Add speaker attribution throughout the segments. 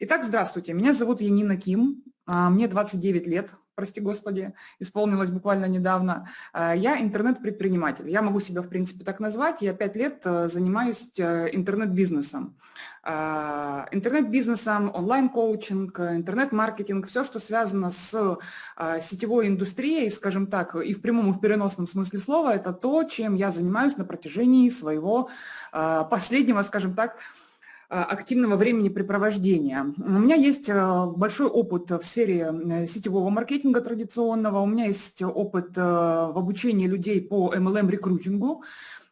Speaker 1: Итак, здравствуйте. Меня зовут Янина Ким. А, мне 29 лет, прости господи, исполнилось буквально недавно. А, я интернет-предприниматель. Я могу себя, в принципе, так назвать. Я 5 лет э, занимаюсь э, интернет-бизнесом. А, интернет-бизнесом, онлайн-коучинг, интернет-маркетинг, все, что связано с сетевой индустрией, скажем так, и в прямом, и в переносном смысле слова, это то, чем я занимаюсь на протяжении своего последнего, скажем так, активного времени. У меня есть э, большой опыт в сфере э, сетевого маркетинга традиционного, у меня есть опыт в обучении людей по MLM-рекрутингу,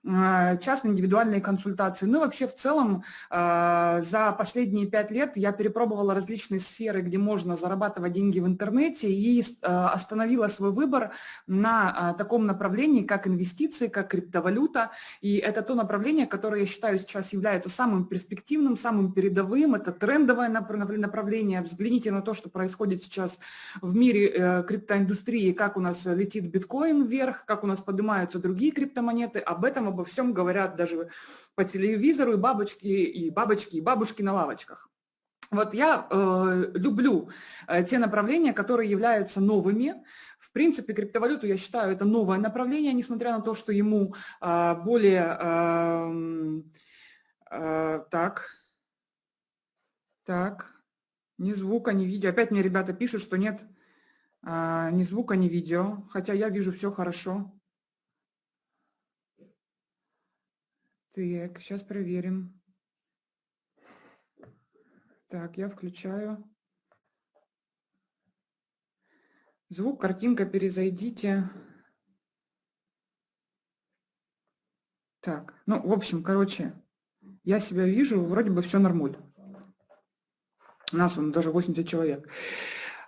Speaker 1: частные индивидуальные консультации. Ну и вообще в целом а, за последние пять лет я перепробовала различные сферы, где можно зарабатывать деньги в интернете и а, остановила свой выбор на таком направлении, как инвестиции, как криптовалюта. И это то направление, которое я считаю сейчас является самым перспективным, самым передовым. Это трендовое направление. Взгляните на то, что происходит сейчас в мире э, криптоиндустрии, как у нас летит биткоин вверх, как у нас поднимаются другие криптомонеты. Об этом обо всем говорят даже по телевизору и бабочки, и бабочки, и бабушки на лавочках. Вот я э, люблю э, те направления, которые являются новыми. В принципе, криптовалюту, я считаю, это новое направление, несмотря на то, что ему э, более... Э, э, так, так, ни звука, ни видео. Опять мне ребята пишут, что нет э, ни звука, ни видео, хотя я вижу все хорошо. Так, сейчас проверим. Так, я включаю. Звук, картинка, перезайдите. Так, ну, в общем, короче, я себя вижу, вроде бы все нормуль. У нас он даже 80 человек.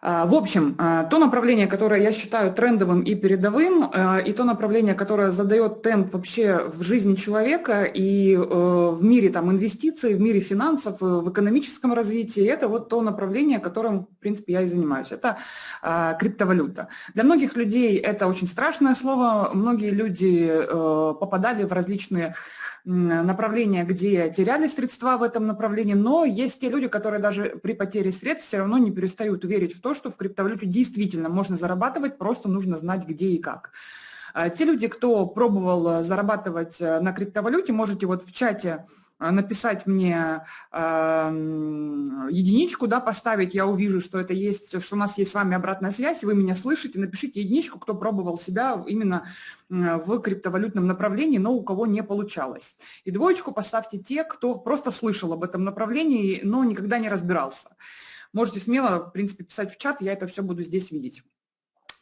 Speaker 1: А, в общем, а, то направление, которое я считаю трендовым и передовым, а, и то направление, которое задает темп вообще в жизни человека и э, в мире там, инвестиций, в мире финансов, э, в экономическом развитии, это вот то направление, которым, в принципе, я и занимаюсь. Это криптовалюта. Для многих людей это очень страшное слово. Многие люди э, попадали в различные направления, где теряли средства в этом направлении, но есть те люди, которые даже при потере средств все равно не перестают верить в то, что в криптовалюте действительно можно зарабатывать, просто нужно знать где и как. А те люди, кто пробовал зарабатывать э, на криптовалюте, можете вот в чате а, написать мне э, единичку, да, поставить, я увижу, что это есть, что у нас есть с вами обратная связь, вы меня слышите, напишите единичку, кто пробовал себя именно в криптовалютном направлении, но у кого не получалось. И двоечку поставьте те, кто просто слышал об этом направлении, но никогда не разбирался. Можете смело, в принципе, писать в чат, я это все буду здесь видеть.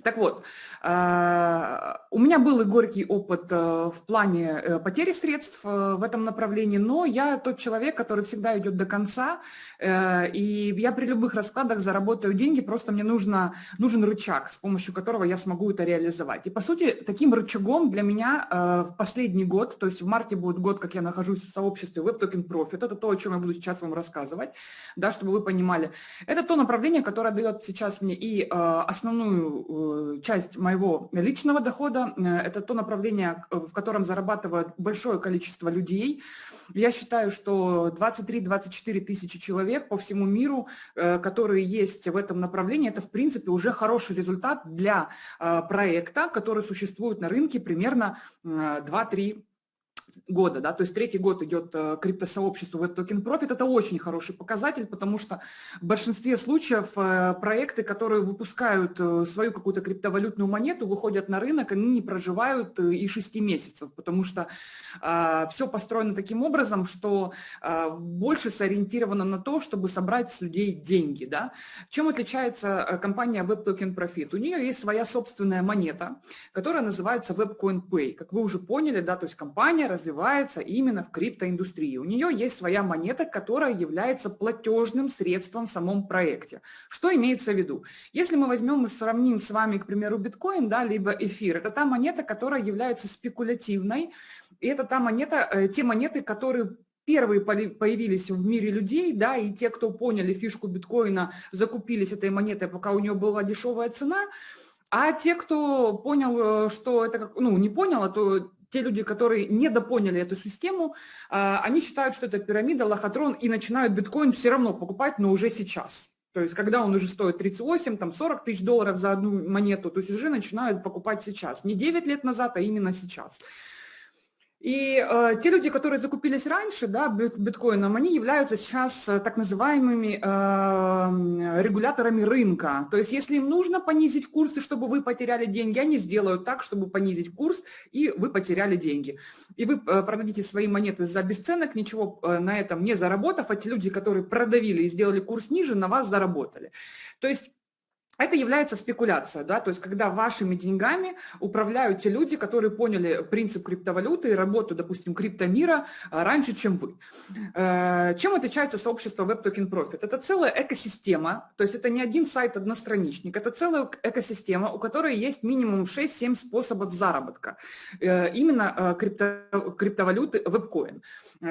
Speaker 1: Так вот, а, у меня был и горький опыт э, в плане э, потери средств э, в этом направлении, но я тот человек, который всегда идет до конца, и я при любых раскладах заработаю деньги, просто мне нужно, нужен рычаг, с помощью которого я смогу это реализовать. И, по сути, таким рычагом для меня в последний год, то есть в марте будет год, как я нахожусь в сообществе Web Token Profit, это то, о чем я буду сейчас вам рассказывать, да, чтобы вы понимали. Это то направление, которое дает сейчас мне и основную часть моего личного дохода, э, это то направление, в котором зарабатывает большое количество людей. Я считаю, что 23-24 тысячи человек по всему миру, э, которые есть в этом направлении, это в принципе уже хороший результат для э, проекта, который существует на рынке примерно 2-3 года, да, то есть третий год идет э, криптосообщество Web Token Profit, это очень хороший показатель, потому что в большинстве случаев э, проекты, которые выпускают э, свою какую-то криптовалютную монету, выходят на рынок, они не проживают и 6 месяцев, потому что э, все построено таким образом, что э, больше сориентировано на то, чтобы собрать с людей деньги, да. Чем отличается компания Web Token Profit? У нее есть своя собственная монета, которая называется WebCoin Pay, как вы уже поняли, да, то есть компания развивается именно в криптоиндустрии. У нее есть своя монета, которая является платежным средством в самом проекте. Что имеется в виду? Если мы возьмем и сравним с вами, к примеру, биткоин, да, либо эфир, это та монета, которая является спекулятивной, и это та монета, э, те монеты, которые первые появились в мире людей, да, и те, кто поняли фишку биткоина, закупились этой монетой, пока у нее была дешевая цена, а те, кто понял, э, что это, ну, не понял, а то те люди, которые недопоняли эту систему, они считают, что это пирамида, лохотрон, и начинают биткоин все равно покупать, но уже сейчас. То есть, когда он уже стоит 38, там 40 тысяч долларов за одну монету, то есть уже начинают покупать сейчас. Не 9 лет назад, а именно сейчас. И э, те люди, которые закупились раньше да, биткоином, они являются сейчас э, так называемыми э, регуляторами рынка. То есть если им нужно понизить курсы, чтобы вы потеряли деньги, они сделают так, чтобы понизить курс, и вы потеряли деньги. И вы э, продадите свои монеты за бесценок, ничего э, на этом не заработав, а те люди, которые продавили и сделали курс ниже, на вас заработали. То есть это является спекуляция, да, то есть когда вашими деньгами управляют те люди, которые поняли принцип криптовалюты и работу, допустим, криптомира а, раньше, чем вы. Э, чем отличается сообщество Web Token Profit? Это целая экосистема, то есть это не один сайт-одностраничник, это целая экосистема, у которой есть минимум 6-7 способов заработка, э, именно э, крипто, криптовалюты WebCoin.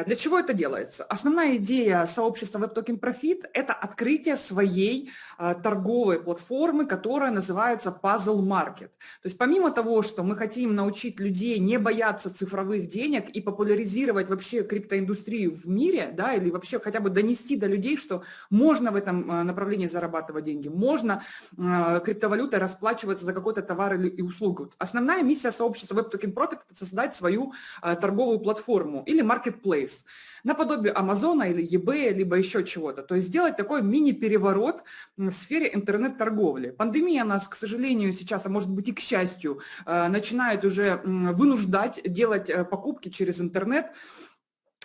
Speaker 1: Для чего это делается? Основная идея сообщества Web Token Profit – это открытие своей торговой платформы, платформы, которая называется Puzzle Market. То есть помимо того, что мы хотим научить людей не бояться цифровых денег и популяризировать вообще криптоиндустрию в мире, да, или вообще хотя бы донести до людей, что можно в этом э, направлении зарабатывать деньги, можно э, криптовалютой расплачиваться за какой-то товар или услугу. Основная миссия сообщества Web Token Profit – это создать свою э, торговую платформу или marketplace наподобие Амазона или eBay, либо еще чего-то. То есть сделать такой мини-переворот в сфере интернет-торговли. Пандемия нас, к сожалению, сейчас, а может быть и к счастью, э, начинает уже вынуждать делать э, покупки через интернет,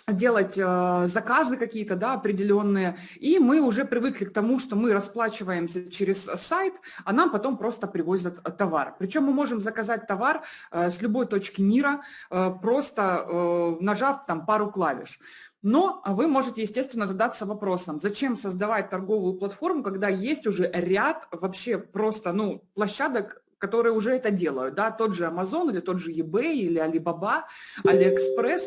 Speaker 1: делать э, заказы какие-то, да, определенные, и мы уже привыкли к тому, что мы расплачиваемся через сайт, а нам потом просто привозят товар. Причем мы можем заказать товар э, с любой точки мира, э, просто э, нажав там пару клавиш. Но вы можете, естественно, задаться вопросом, зачем создавать торговую платформу, когда есть уже ряд вообще просто ну, площадок, которые уже это делают, да, тот же Amazon или тот же eBay или Alibaba, AliExpress.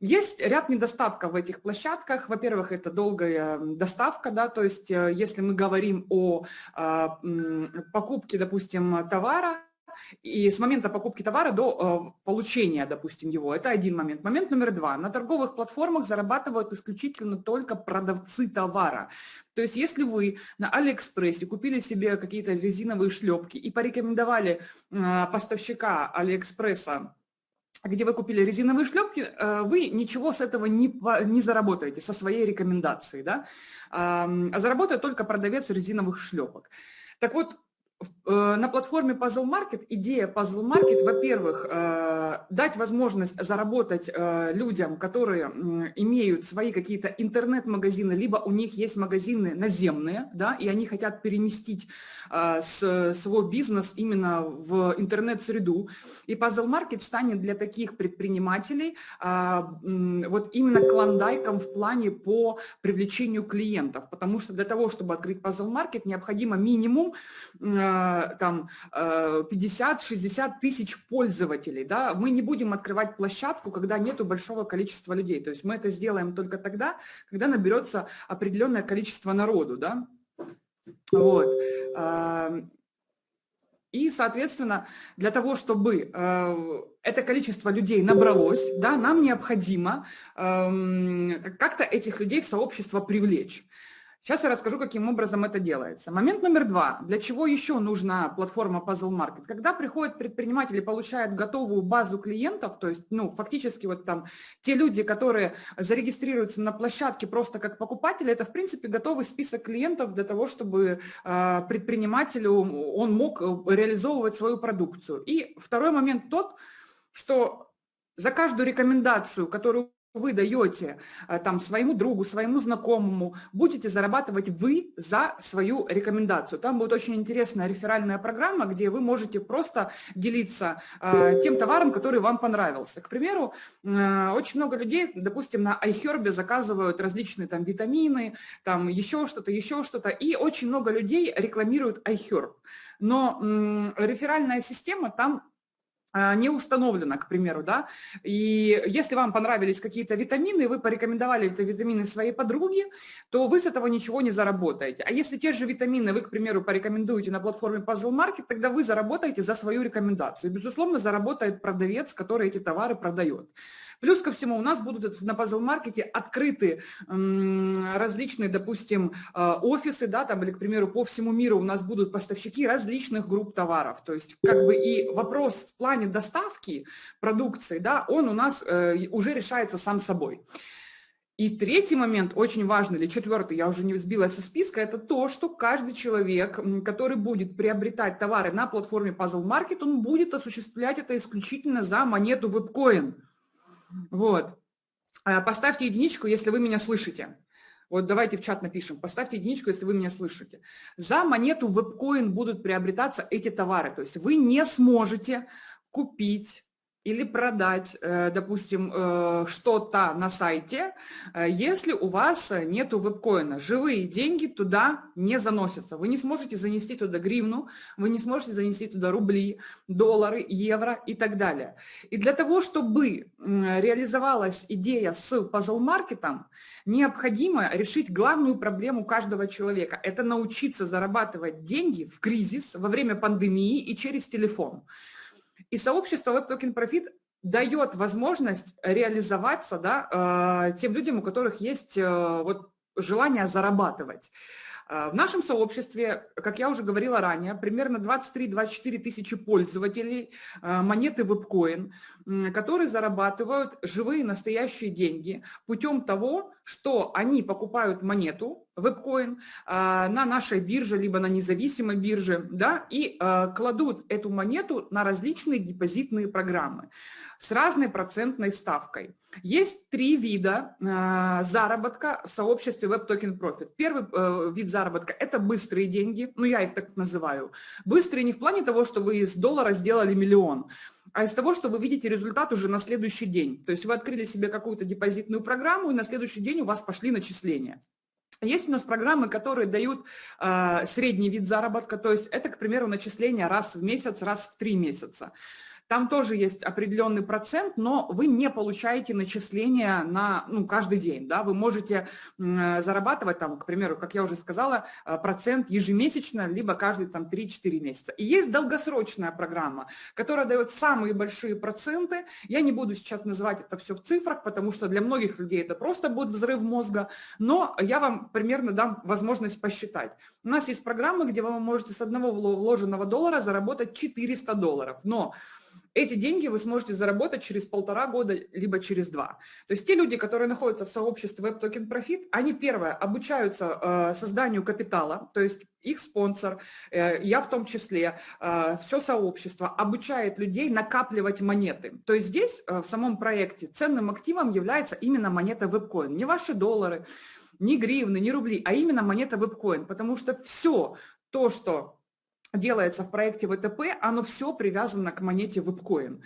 Speaker 1: Есть ряд недостатков в этих площадках. Во-первых, это долгая доставка, да, то есть э, если мы говорим о а, покупке, допустим, товара, и с момента покупки товара до э, получения, допустим, его. Это один момент. Момент номер два. На торговых платформах зарабатывают исключительно только продавцы товара. То есть если вы на Алиэкспрессе купили себе какие-то резиновые шлепки и порекомендовали э, поставщика Алиэкспресса где вы купили резиновые шлепки, э, вы ничего с этого не, не заработаете, со своей рекомендацией, да? а заработает только продавец резиновых шлепок. Так вот, на платформе Puzzle Market идея Puzzle Market, во-первых, э, дать возможность заработать э, людям, которые имеют свои какие-то интернет-магазины, либо у них есть магазины наземные, да, и они хотят переместить свой бизнес именно в интернет-среду. И Puzzle Market станет для таких предпринимателей вот именно клондайком в плане по привлечению клиентов, потому что для того, чтобы открыть Puzzle Market, необходимо минимум там 50-60 э, тысяч пользователей. Да? Мы не будем открывать площадку, когда нету большого количества людей. То есть мы это сделаем только тогда, когда наберется определенное количество народу. Да? Вот. И, соответственно, для того, чтобы э, это количество людей набралось, да, нам необходимо э, как-то этих людей в сообщество привлечь. Сейчас я расскажу, каким образом это делается. Момент номер два. Для чего еще нужна платформа Puzzle Market? Когда приходят предприниматели, получают готовую базу клиентов, то есть, ну, фактически вот там те люди, которые зарегистрируются на площадке просто как покупатели, это, в принципе, готовый список клиентов для того, чтобы э, предпринимателю он мог реализовывать свою продукцию. И второй момент тот, что за каждую рекомендацию, которую вы даете э, там своему другу, своему знакомому, будете зарабатывать вы за свою рекомендацию. Там будет очень интересная реферальная программа, где вы можете просто делиться э, тем товаром, который вам понравился. К примеру, э, очень много людей, допустим, на iHerb заказывают различные там витамины, там еще что-то, еще что-то, и очень много людей рекламируют iHerb. Но э, реферальная система там не установлено, к примеру, да, и если вам понравились какие-то витамины, вы порекомендовали эти витамины своей подруге, то вы с этого ничего не заработаете. А если те же витамины вы, к примеру, порекомендуете на платформе Puzzle Market, тогда вы заработаете за свою рекомендацию. Безусловно, заработает продавец, который эти товары продает. Плюс ко всему у нас будут на Market открыты различные, допустим, э, офисы, да, там, или, к примеру, по всему миру у нас будут поставщики различных групп товаров. То есть, как бы и вопрос в плане доставки продукции, да, он у нас э, уже решается сам собой. И третий момент, очень важный, или четвертый, я уже не сбилась со списка, это то, что каждый человек, который будет приобретать товары на платформе Puzzle Market, он будет осуществлять это исключительно за монету WebCoin. Вот. А, поставьте единичку, если вы меня слышите. Вот давайте в чат напишем. Поставьте единичку, если вы меня слышите. За монету WebCoin будут приобретаться эти товары. То есть вы не сможете купить или продать, э, допустим, э, что-то на сайте, э, если у вас нету вебкоина. Живые деньги туда не заносятся. Вы не сможете занести туда гривну, вы не сможете занести туда рубли, доллары, евро и так далее. И для того, чтобы реализовалась идея с пазл-маркетом, необходимо решить главную проблему каждого человека. Это научиться зарабатывать деньги в кризис, во время пандемии и через телефон. И сообщество Web Token Profit дает возможность реализоваться да, э, тем людям, у которых есть э, вот, желание зарабатывать. Э, в нашем сообществе, как я уже говорила ранее, примерно 23-24 тысячи пользователей монеты WebCoin, которые зарабатывают живые настоящие деньги путем того, что они покупают монету, WebCoin, на нашей бирже, либо на независимой бирже, да, и кладут эту монету на различные депозитные программы с разной процентной ставкой. Есть три вида э, заработка в сообществе Web Token Profit. Первый э, вид заработка – это быстрые деньги, ну я их так называю. Быстрые не в плане того, что вы из доллара сделали миллион, а из того, что вы видите результат уже на следующий день. То есть вы открыли себе какую-то депозитную программу, и на следующий день у вас пошли начисления. Есть у нас программы, которые дают э, средний вид заработка, то есть это, к примеру, начисление раз в месяц, раз в три месяца. Там тоже есть определенный процент, но вы не получаете начисления на ну, каждый день. Да? Вы можете зарабатывать, там, к примеру, как я уже сказала, э, процент ежемесячно, либо каждые там, 3-4 месяца. И есть долгосрочная программа, которая дает самые большие проценты. Я не буду сейчас называть это все в цифрах, потому что для многих людей это просто будет взрыв мозга, но я вам примерно дам возможность посчитать. У нас есть программы, где вы можете с одного вложенного доллара заработать 400 долларов, но эти деньги вы сможете заработать через полтора года, либо через два. То есть те люди, которые находятся в сообществе Web Token Profit, они, первое, обучаются э, созданию капитала, то есть их спонсор, э, я в том числе, э, все сообщество обучает людей накапливать монеты. То есть здесь, в самом проекте, ценным активом является именно монета WebCoin, не ваши доллары, не гривны, не рубли, а именно монета WebCoin, потому что все то, что делается в проекте ВТП, оно все привязано к монете WebCoin.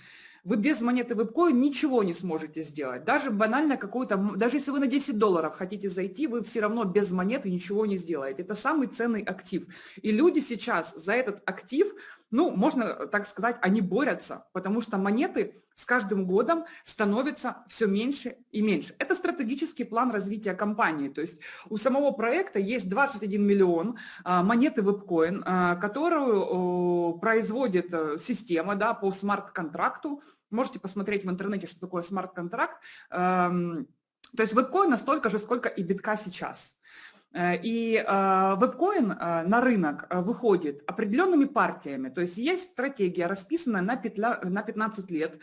Speaker 1: Вы без монеты WebCoin ничего не сможете сделать. Даже банально какую-то, даже если вы на 10 долларов хотите зайти, вы все равно без монеты ничего не сделаете. Это самый ценный актив. И люди сейчас за этот актив ну, можно так сказать, они борются, потому что монеты с каждым годом становятся все меньше и меньше. Это стратегический план развития компании. То есть у самого проекта есть 21 миллион а, монеты WebCoin, а, которую производит э, система да, по смарт-контракту. Можете посмотреть в интернете, что такое смарт-контракт. Эм, то есть WebCoin настолько же, сколько и битка сейчас. Э, и вебкоин э, на рынок э, выходит определенными партиями, то есть есть стратегия, расписанная на 15 лет,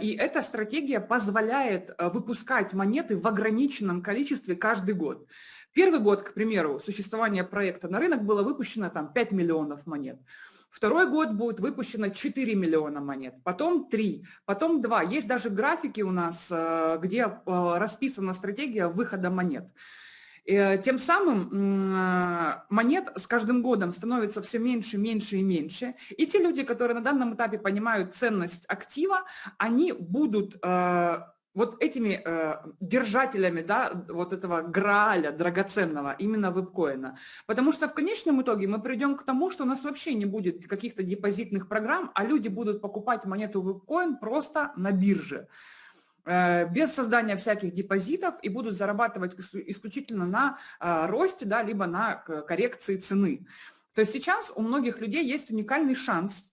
Speaker 1: и эта стратегия позволяет выпускать монеты в ограниченном количестве каждый год. Первый год, к примеру, существования проекта на рынок было выпущено там 5 миллионов монет. Второй год будет выпущено 4 миллиона монет, потом 3, потом 2. Есть даже графики у нас, где расписана стратегия выхода монет. Э, тем самым э, монет с каждым годом становится все меньше, меньше и меньше. И те люди, которые на данном этапе понимают ценность актива, они будут э, вот этими э, держателями, да, вот этого грааля драгоценного, именно вебкоина. Потому что в конечном итоге мы придем к тому, что у нас вообще не будет каких-то депозитных программ, а люди будут покупать монету вебкоин просто на бирже без создания всяких депозитов и будут зарабатывать исключительно на э, росте, да, либо на коррекции цены. То есть сейчас у многих людей есть уникальный шанс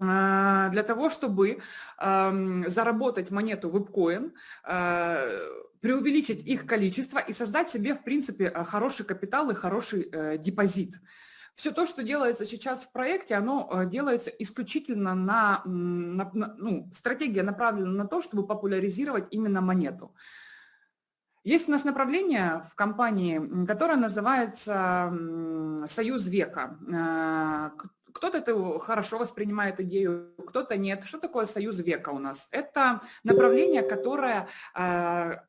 Speaker 1: а, для того, чтобы заработать монету а, преувеличить их количество и создать себе, в принципе, хороший капитал и хороший э, депозит. Все то, что делается сейчас в проекте, оно э, делается исключительно на, на, на ну, стратегия направлена на то, чтобы популяризировать именно монету. Есть у нас направление в компании, которое называется «Союз века». Кто-то это хорошо воспринимает идею, кто-то нет. Что такое союз века у нас? Это направление, которое а,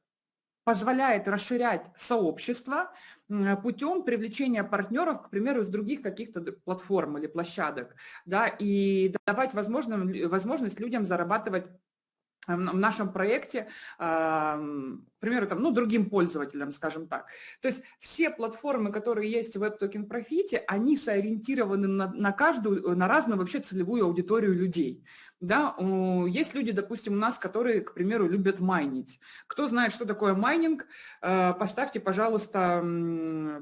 Speaker 1: позволяет расширять сообщество путем привлечения партнеров, к примеру, из других каких-то платформ или площадок, да, и давать возможность людям зарабатывать в нашем проекте, к примеру, там, ну, другим пользователям, скажем так. То есть все платформы, которые есть в WebToken Profit, они сориентированы на, на каждую, на разную вообще целевую аудиторию людей. Да, есть люди, допустим, у нас, которые, к примеру, любят майнить. Кто знает, что такое майнинг, э, поставьте, пожалуйста,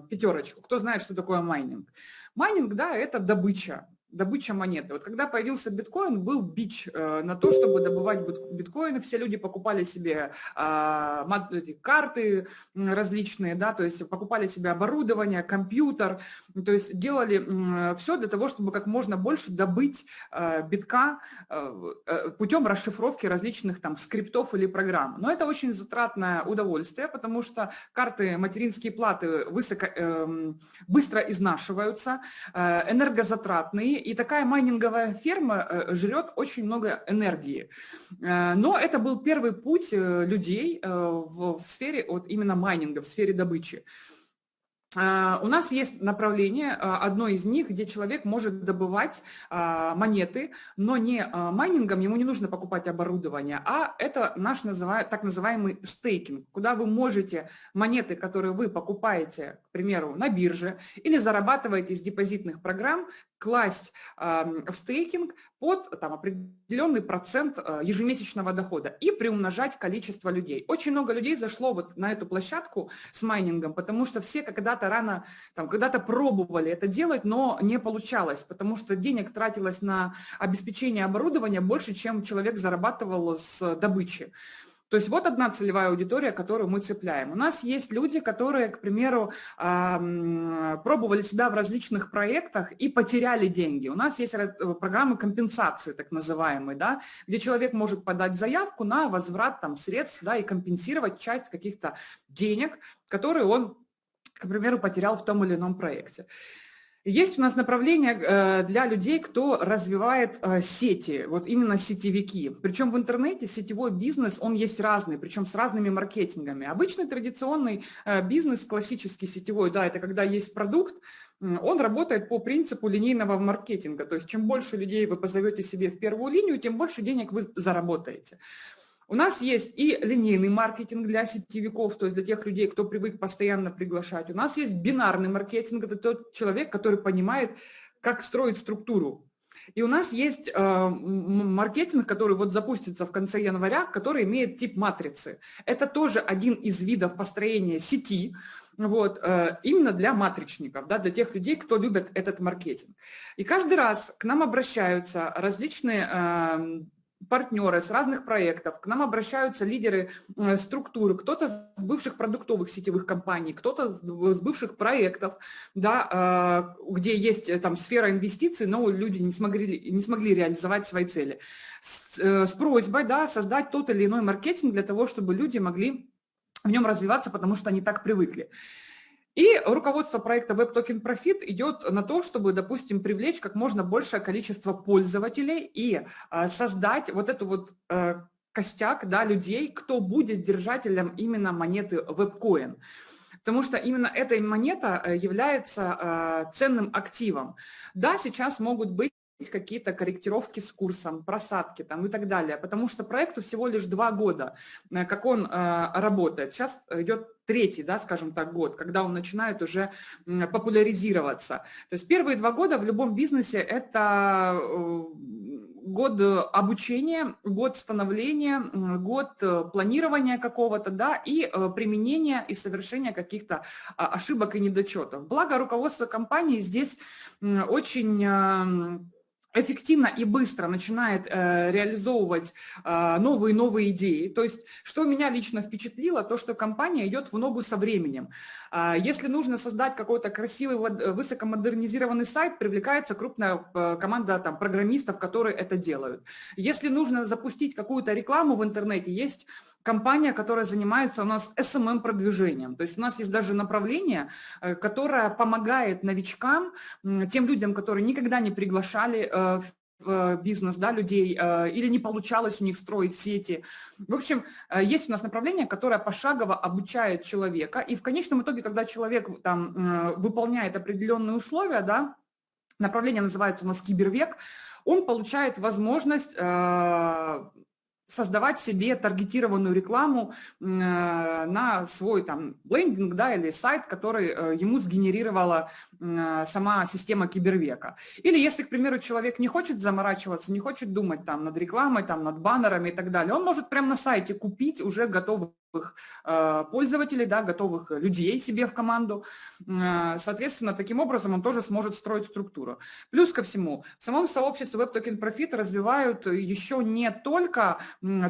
Speaker 1: пятерочку. Кто знает, что такое майнинг? Майнинг, да, это добыча добыча монеты. Вот когда появился биткоин, был бич э, на то, чтобы добывать биткоины. Все люди покупали себе эти карты различные, да, то есть покупали себе оборудование, компьютер, то есть делали все для того, чтобы как можно больше добыть э, битка э, путем расшифровки различных там скриптов или программ. Но это очень затратное удовольствие, потому что карты, материнские платы высоко, э, быстро изнашиваются, энергозатратные, и такая майнинговая ферма э, жрет очень много энергии. Э, но это был первый путь э, людей в сфере вот именно майнинга, в сфере добычи. У нас есть направление, одно из них, где человек может добывать монеты, но не майнингом, ему не нужно покупать оборудование, а это наш так называемый стейкинг, куда вы можете монеты, которые вы покупаете, к примеру, на бирже или зарабатываете из депозитных программ, класть в стейкинг под там, определенный процент э, ежемесячного дохода и приумножать количество людей. Очень много людей зашло вот на эту площадку с майнингом, потому что все когда-то рано, когда-то пробовали это делать, но не получалось, потому что денег тратилось на обеспечение оборудования больше, чем человек зарабатывал с добычи. То есть вот одна целевая аудитория, которую мы цепляем. У нас есть люди, которые, к примеру, пробовали себя в различных проектах и потеряли деньги. У нас есть программы компенсации, так называемые, да, где человек может подать заявку на возврат там, средств да, и компенсировать часть каких-то денег, которые он, к примеру, потерял в том или ином проекте. Есть у нас направление э, для людей, кто развивает э, сети, вот именно сетевики. Причем в интернете сетевой бизнес, он есть разный, причем с разными маркетингами. Обычный традиционный э, бизнес, классический сетевой, да, это когда есть продукт, он работает по принципу линейного маркетинга. То есть чем больше людей вы позовете себе в первую линию, тем больше денег вы заработаете. У нас есть и линейный маркетинг для сетевиков, то есть для тех людей, кто привык постоянно приглашать. У нас есть бинарный маркетинг, это тот человек, который понимает, как строить структуру. И у нас есть э, маркетинг, который вот запустится в конце января, который имеет тип матрицы. Это тоже один из видов построения сети, вот, э, именно для матричников, да, для тех людей, кто любит этот маркетинг. И каждый раз к нам обращаются различные э, партнеры с разных проектов, к нам обращаются лидеры э, структуры, кто-то с бывших продуктовых сетевых компаний, кто-то с бывших проектов, да, э, где есть э, там сфера инвестиций, но люди не смогли, не смогли реализовать свои цели. С, с просьбой да, создать тот или иной маркетинг для того, чтобы люди могли в нем развиваться, потому что они так привыкли. И руководство проекта Web Token Profit идет на то, чтобы, допустим, привлечь как можно большее количество пользователей и э, создать вот эту вот э, костяк да, людей, кто будет держателем именно монеты WebCoin. Потому что именно эта монета э, является ценным активом. Да, сейчас могут быть какие-то корректировки с курсом, просадки там и так далее, потому что проекту всего лишь два года, э, как он э, работает. Сейчас идет третий, да, скажем так, год, когда он начинает уже популяризироваться. То есть первые два года в любом бизнесе это э, год обучения, год становления, год планирования какого-то, да, и применения и совершения каких-то а, ошибок и недочетов. Благо руководство компании здесь очень эффективно и быстро начинает э, реализовывать э, новые новые идеи. То есть, что меня лично впечатлило, то, что компания идет в ногу со временем. Э, если нужно создать какой-то красивый, высокомодернизированный сайт, привлекается крупная э, команда там, программистов, которые это делают. Если нужно запустить какую-то рекламу в интернете, есть компания, которая занимается у нас SMM-продвижением. То есть у нас есть даже направление, э, которое помогает новичкам, тем людям, которые никогда не приглашали э, в э, бизнес да, людей или не получалось у них строить сети. В общем, есть у нас направление, которое пошагово обучает человека, и в конечном итоге, когда человек там выполняет определенные условия, да, направление называется у нас кибервек, он получает возможность создавать себе таргетированную рекламу э, на свой там лендинг, да, или сайт, который э, ему сгенерировала сама система кибервека. Или если, к примеру, человек не хочет заморачиваться, не хочет думать там над рекламой, там над баннерами и так далее, он может прямо на сайте купить уже готовый Э, пользователей, да, готовых людей себе в команду. Э, соответственно, таким образом он тоже сможет строить структуру. Плюс ко всему, в самом сообществе WebToken Profit развивают еще не только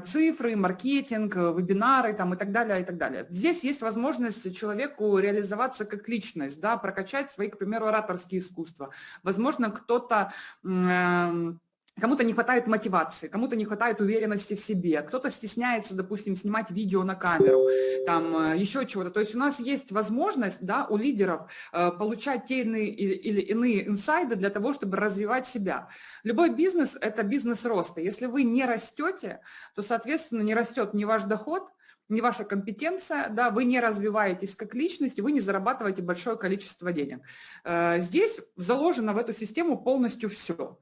Speaker 1: цифры, маркетинг, вебинары там, и так далее, и так далее. Здесь есть возможность человеку реализоваться как личность, да, прокачать свои, к примеру, ораторские искусства. Возможно, кто-то эм, Кому-то не хватает мотивации, кому-то не хватает уверенности в себе, кто-то стесняется, допустим, снимать видео на камеру, там э, еще чего-то. То есть у нас есть возможность да, у лидеров э, получать те иные, или иные инсайды для того, чтобы развивать себя. Любой бизнес – это бизнес роста. Если вы не растете, то, соответственно, не растет ни ваш доход, не ваша компетенция, да, вы не развиваетесь как личность, вы не зарабатываете большое количество денег. Э, здесь заложено в эту систему полностью все.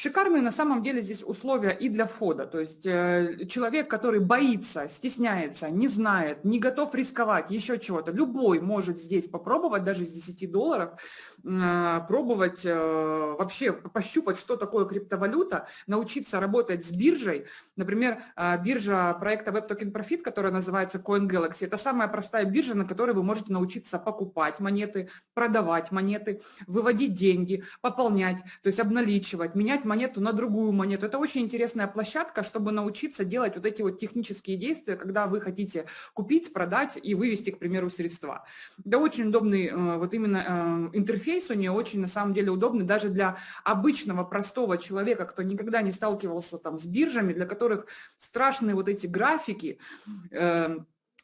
Speaker 1: Шикарные на самом деле здесь условия и для входа. То есть э, человек, который боится, стесняется, не знает, не готов рисковать, еще чего-то, любой может здесь попробовать, даже с 10 долларов, пробовать э, вообще пощупать, что такое криптовалюта, научиться работать с биржей. Например, э, биржа проекта Web Token Profit, которая называется CoinGalaxy, это самая простая биржа, на которой вы можете научиться покупать монеты, продавать монеты, выводить деньги, пополнять, то есть обналичивать, менять монету на другую монету. Это очень интересная площадка, чтобы научиться делать вот эти вот технические действия, когда вы хотите купить, продать и вывести, к примеру, средства. Это очень удобный э, вот именно э, интерфейс у нее, очень на самом деле удобный даже для обычного простого человека, кто никогда не сталкивался там с биржами, для которых страшные вот эти графики, э,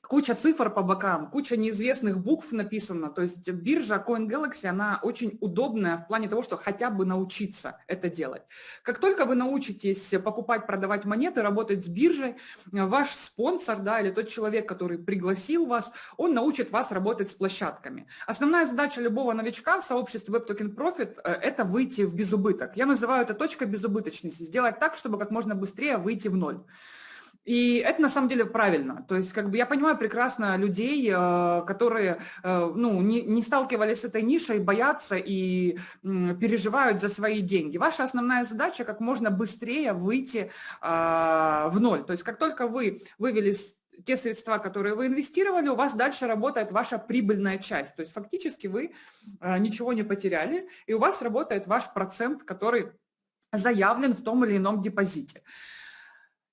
Speaker 1: куча цифр по бокам, куча неизвестных букв написано. То есть биржа CoinGalaxy, она очень удобная в плане того, что хотя бы научиться это делать. Как только вы научитесь покупать, продавать монеты, работать с биржей, ваш спонсор да, или тот человек, который пригласил вас, он научит вас работать с площадками. Основная задача любого новичка в сообществе Web Token Profit – это выйти в безубыток. Я называю это точкой безубыточности, сделать так, чтобы как можно быстрее выйти в ноль. И это на самом деле правильно. То есть как бы я понимаю прекрасно людей, э, которые э, ну, не, не сталкивались с этой нишей, боятся и переживают за свои деньги. Ваша основная задача как можно быстрее выйти а, в ноль. То есть как только вы вывели те средства, которые вы инвестировали, у вас дальше работает ваша прибыльная часть. То есть фактически вы э, ничего не потеряли, и у вас работает ваш процент, который заявлен в том или ином депозите.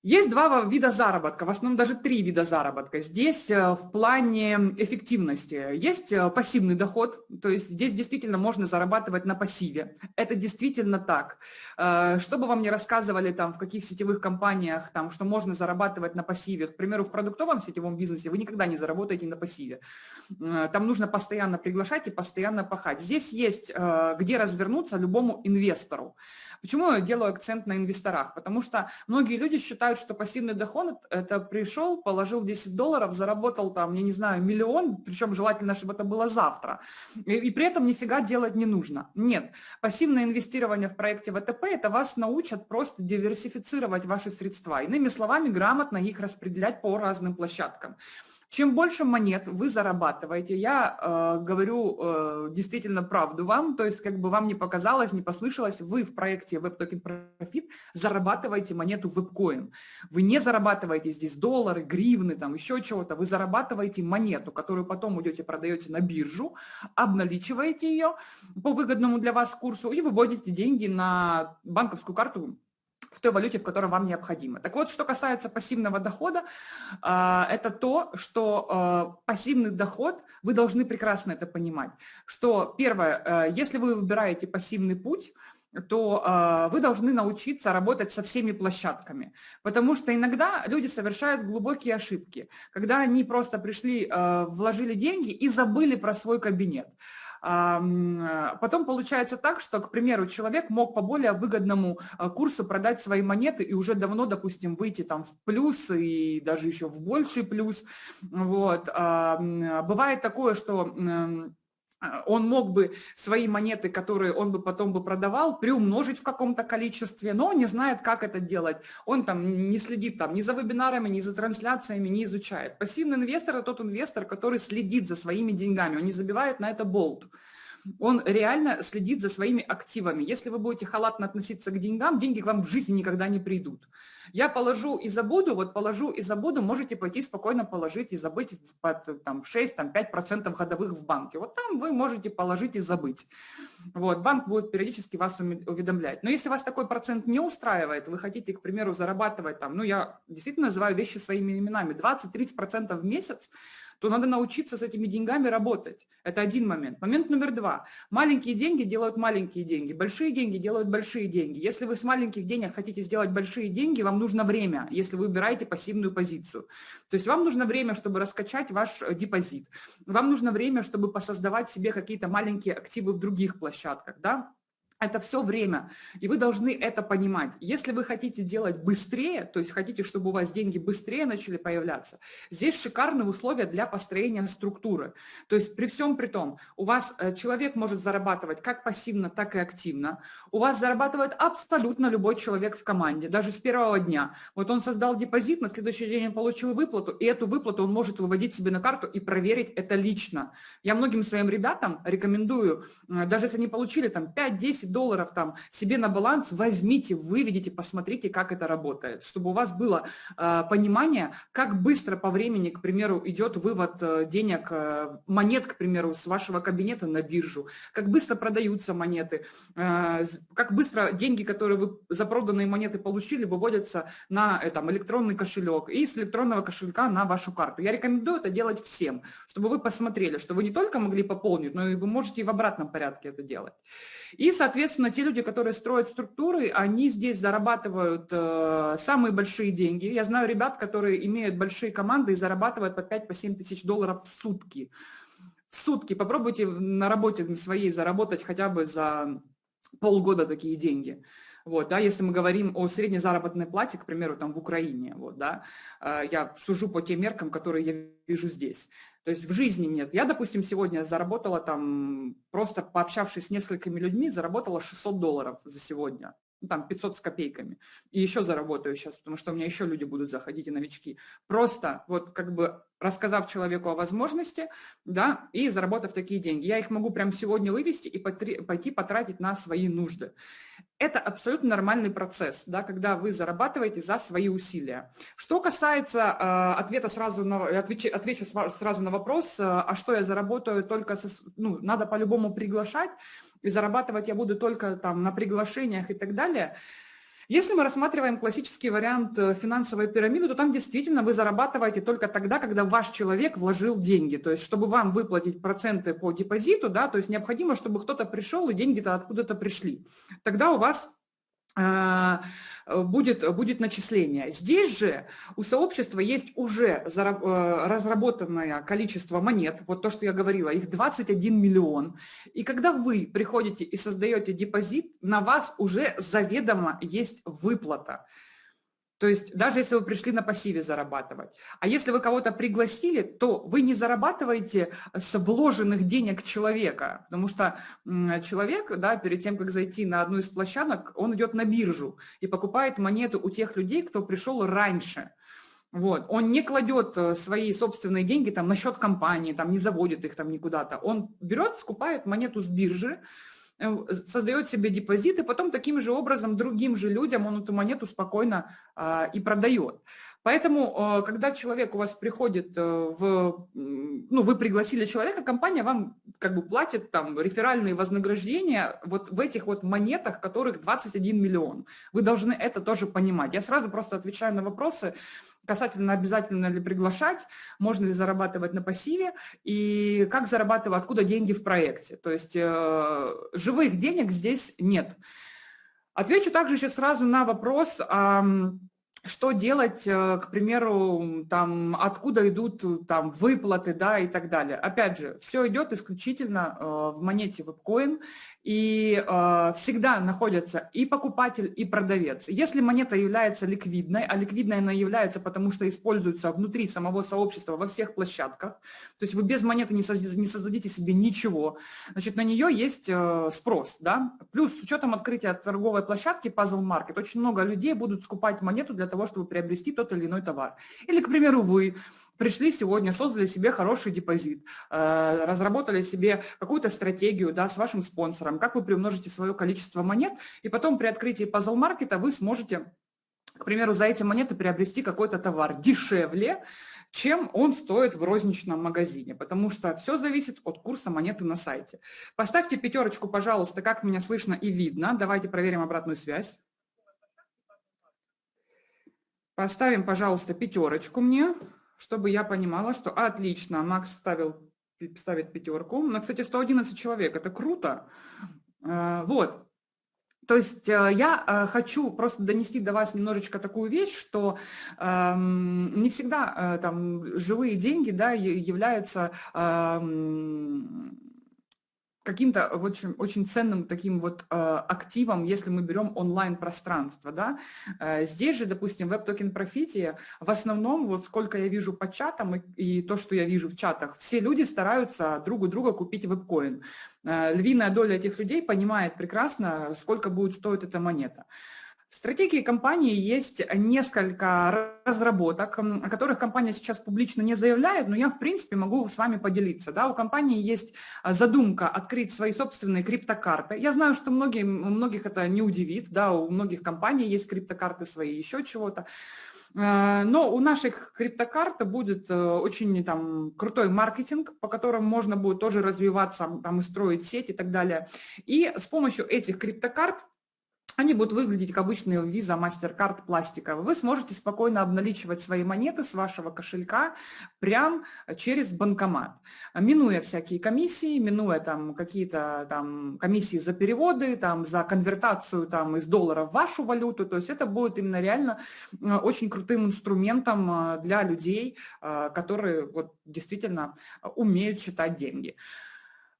Speaker 1: Есть два вида заработка, в основном даже три вида заработка. Здесь э, в плане эффективности есть э, пассивный доход, то есть здесь действительно можно зарабатывать на пассиве. Это действительно так. Э, что бы вам не рассказывали там в каких сетевых компаниях, там, что можно зарабатывать на пассиве, к примеру, в продуктовом сетевом бизнесе вы никогда не заработаете на пассиве. Там нужно постоянно приглашать и постоянно пахать. Здесь есть где развернуться любому инвестору. Почему я делаю акцент на инвесторах? Потому что многие люди считают, что пассивный доход – это пришел, положил 10 долларов, заработал там, я не знаю, миллион, причем желательно, чтобы это было завтра, и, и при этом нифига делать не нужно. Нет, пассивное инвестирование в проекте ВТП – это вас научат просто диверсифицировать ваши средства, иными словами, грамотно их распределять по разным площадкам. Чем больше монет вы зарабатываете, я э, говорю э, действительно правду вам, то есть как бы вам не показалось, не послышалось, вы в проекте WebToken Profit зарабатываете монету WebCoin. Вы не зарабатываете здесь доллары, гривны, там еще чего-то, вы зарабатываете монету, которую потом идете продаете на биржу, обналичиваете ее по выгодному для вас курсу и выводите деньги на банковскую карту в той валюте, в которой вам необходимо. Так вот, что касается пассивного дохода, а, это то, что а, пассивный доход, вы должны прекрасно это понимать, что первое, э, если вы выбираете пассивный путь, то э, вы должны научиться работать со всеми площадками. Потому что иногда люди совершают глубокие ошибки, когда они просто пришли, э, вложили деньги и забыли про свой кабинет. А, потом получается так, что, к примеру, человек мог по более выгодному а, курсу продать свои монеты и уже давно, допустим, выйти там в плюс и даже еще в больший плюс. Вот. Бывает такое, что а, он мог бы свои монеты, которые он бы потом бы продавал, приумножить в каком-то количестве, но не знает, как это делать. Он там не следит там ни за вебинарами, ни за трансляциями, не изучает. Пассивный инвестор – это тот инвестор, который следит за своими деньгами, он не забивает на это болт он реально следит за своими активами. Если вы будете халатно относиться к деньгам, деньги к вам в жизни никогда не придут. Я положу и забуду, вот положу и забуду, можете пойти спокойно положить и забыть под там, 6-5% годовых в банке. Вот там вы можете положить и забыть. Вот, банк будет периодически вас уведомлять. Но если вас такой процент не устраивает, вы хотите, к примеру, зарабатывать там, ну я действительно называю вещи своими именами, 20-30% в месяц, то надо научиться с этими деньгами работать. Это один момент. Момент номер два. Маленькие деньги делают маленькие деньги, большие деньги делают большие деньги. Если вы с маленьких денег хотите сделать большие деньги, вам нужно время, если вы выбираете пассивную позицию. То есть вам нужно время, чтобы раскачать ваш э, депозит. Вам нужно время, чтобы посоздавать себе какие-то маленькие активы в других площадках. Да? Это все время, и вы должны это понимать. Если вы хотите делать быстрее, то есть хотите, чтобы у вас деньги быстрее начали появляться, здесь шикарные условия для построения структуры. То есть при всем при том, у вас э, человек может зарабатывать как пассивно, так и активно. У вас зарабатывает абсолютно любой человек в команде, даже с первого дня. Вот он создал депозит, на следующий день он получил выплату, и эту выплату он может выводить себе на карту и проверить это лично. Я многим своим ребятам рекомендую, э, даже если они получили там 5-10 долларов там себе на баланс, возьмите, выведите, посмотрите, как это работает, чтобы у вас было э, понимание, как быстро по времени, к примеру, идет вывод э, денег, э, монет, к примеру, с вашего кабинета на биржу, как быстро продаются монеты, э, как быстро деньги, которые вы за проданные монеты получили, выводятся на э, там, электронный кошелек и с электронного кошелька на вашу карту. Я рекомендую это делать всем, чтобы вы посмотрели, что вы не только могли пополнить, но и вы можете и в обратном порядке это делать. И, соответственно, те люди, которые строят структуры, они здесь зарабатывают э, самые большие деньги. Я знаю ребят, которые имеют большие команды и зарабатывают по 5-7 по тысяч долларов в сутки. В сутки. Попробуйте на работе своей заработать хотя бы за полгода такие деньги. Вот, да, если мы говорим о средней заработной плате, к примеру, там в Украине, вот, да, э, я сужу по тем меркам, которые я вижу здесь. То есть в жизни нет. Я, допустим, сегодня заработала там, просто пообщавшись с несколькими людьми, заработала 600 долларов за сегодня. Ну, там 500 с копейками. И еще заработаю сейчас, потому что у меня еще люди будут заходить и новички. Просто вот как бы рассказав человеку о возможности, да, и заработав такие деньги. Я их могу прямо сегодня вывести и пойти потратить на свои нужды. Это абсолютно нормальный процесс, да, когда вы зарабатываете за свои усилия. Что касается э, ответа сразу на, отвечу, отвечу сразу на вопрос, э, а что я заработаю только, со, ну, надо по-любому приглашать, и зарабатывать я буду только там на приглашениях и так далее – если мы рассматриваем классический вариант э, финансовой пирамиды, то там действительно вы зарабатываете только тогда, когда ваш человек вложил деньги. То есть, чтобы вам выплатить проценты по депозиту, да, то есть необходимо, чтобы кто-то пришел и деньги-то откуда-то пришли. Тогда у вас будет, будет начисление. Здесь же у сообщества есть уже разработанное количество монет, вот то, что я говорила, их 21 миллион. И когда вы приходите и создаете депозит, на вас уже заведомо есть выплата. То есть даже если вы пришли на пассиве зарабатывать. А если вы кого-то пригласили, то вы не зарабатываете с вложенных денег человека, потому что человек, да, перед тем, как зайти на одну из площадок, он идет на биржу и покупает монету у тех людей, кто пришел раньше. Вот. Он не кладет э, свои собственные деньги там, на счет компании, там, не заводит их там никуда-то. Он берет, скупает монету с биржи, создает себе депозит, и потом таким же образом другим же людям он эту монету спокойно а, и продает. Поэтому, э, когда человек у вас приходит э, в, ну, вы пригласили человека, компания вам как бы платит там реферальные вознаграждения вот в этих вот монетах, которых 21 миллион. Вы должны это тоже понимать. Я сразу просто отвечаю на вопросы, касательно обязательно ли приглашать, можно ли зарабатывать на пассиве и как зарабатывать, откуда деньги в проекте. То есть э, живых денег здесь нет. Отвечу также еще сразу на вопрос, что делать, э, к примеру, там, откуда идут там, выплаты да, и так далее. Опять же, все идет исключительно э, в монете WebCoin, и э, всегда находятся и покупатель, и продавец. Если монета является ликвидной, а ликвидной она является, потому что используется внутри самого сообщества во всех площадках, то есть вы без монеты не, создадите, не создадите себе ничего, значит, на нее есть э, спрос. Да? Плюс с учетом открытия торговой площадки Puzzle Market, очень много людей будут скупать монету для того, чтобы приобрести тот или иной товар. Или, к примеру, вы пришли сегодня, создали себе хороший депозит, э, разработали себе какую-то стратегию да, с вашим спонсором, как вы приумножите свое количество монет, и потом при открытии пазл-маркета вы сможете, к примеру, за эти монеты приобрести какой-то товар дешевле, чем он стоит в розничном магазине, потому что все зависит от курса монеты на сайте. Поставьте пятерочку, пожалуйста, как меня слышно и видно. Давайте проверим обратную связь. Поставим, пожалуйста, пятерочку мне чтобы я понимала, что отлично, Макс ставил, ставит пятерку. На, кстати, 111 человек, это круто. Э, вот. То есть э, я э, хочу просто донести до вас немножечко такую вещь, что эм, не всегда там живые деньги да, являются эм, каким-то очень, очень ценным таким вот э, активом, если мы берем онлайн-пространство. Да? Э, здесь же, допустим, в WebToken Profit в основном, вот сколько я вижу по чатам и, и то, что я вижу в чатах, все люди стараются друг у друга купить вебкоин. Э, львиная доля этих людей понимает прекрасно, сколько будет стоить эта монета. В стратегии компании есть несколько разработок, о которых компания сейчас публично не заявляет, но я, в принципе, могу с вами поделиться. Да, у компании есть а, задумка открыть свои собственные криптокарты. Я знаю, что многие, многих это не удивит, да, у многих компаний есть криптокарты свои, еще чего-то. А, но у наших криптокарт будет э, очень там, крутой маркетинг, по которому можно будет тоже развиваться там, и строить сеть и так далее. И с помощью этих криптокарт они будут выглядеть как обычные Visa, MasterCard пластиковые. Вы сможете спокойно обналичивать свои монеты с вашего кошелька прямо через банкомат, минуя всякие комиссии, минуя там какие-то там комиссии за переводы, там за конвертацию там из доллара в вашу валюту. То есть это будет именно реально э, очень крутым инструментом э, для людей, э, которые вот действительно умеют считать деньги.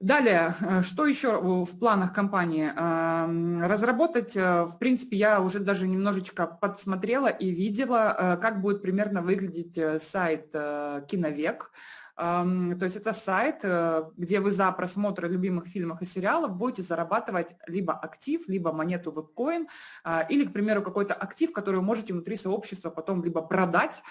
Speaker 1: Далее, э, что еще в планах компании? Эм, разработать, э, в принципе, я уже даже немножечко подсмотрела и видела, э, как будет примерно выглядеть сайт «Киновек». То есть это сайт, где вы за просмотр любимых фильмов и сериалов будете зарабатывать либо актив, либо монету вебкоин, или, к примеру, какой-то актив, который вы можете внутри сообщества потом либо продать,